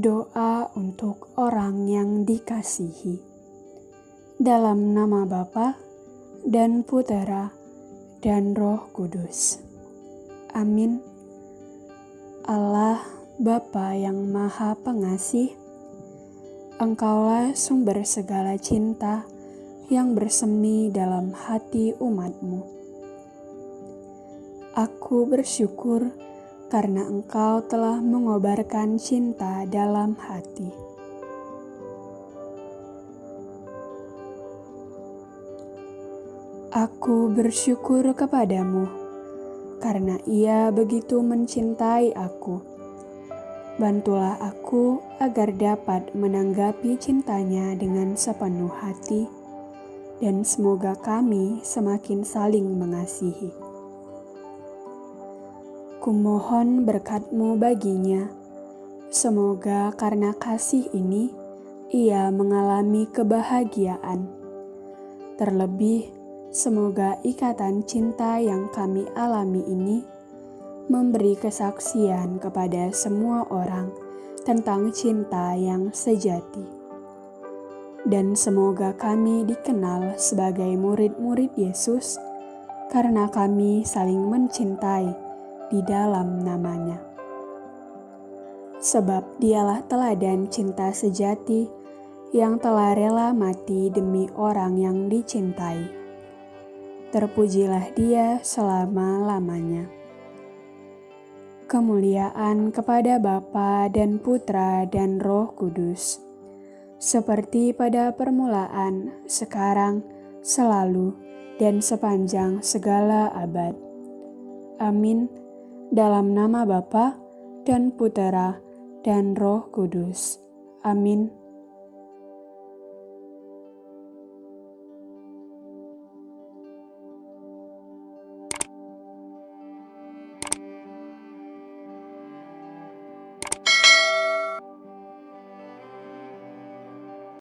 doa untuk orang yang dikasihi. Dalam nama Bapa dan Putera dan Roh Kudus. Amin. Allah Bapa yang Maha Pengasih, Engkaulah sumber segala cinta yang bersemi dalam hati umatmu. Aku bersyukur karena Engkau telah mengobarkan cinta dalam hati. Aku bersyukur kepadamu karena Ia begitu mencintai aku. Bantulah aku agar dapat menanggapi cintanya dengan sepenuh hati, dan semoga kami semakin saling mengasihi. Kumohon berkatmu baginya, semoga karena kasih ini ia mengalami kebahagiaan. Terlebih, Semoga ikatan cinta yang kami alami ini memberi kesaksian kepada semua orang tentang cinta yang sejati. Dan semoga kami dikenal sebagai murid-murid Yesus karena kami saling mencintai di dalam namanya. Sebab dialah teladan cinta sejati yang telah rela mati demi orang yang dicintai terpujilah dia selama-lamanya. Kemuliaan kepada Bapa dan Putra dan Roh Kudus, seperti pada permulaan, sekarang, selalu, dan sepanjang segala abad. Amin. Dalam nama Bapa dan Putera dan Roh Kudus. Amin.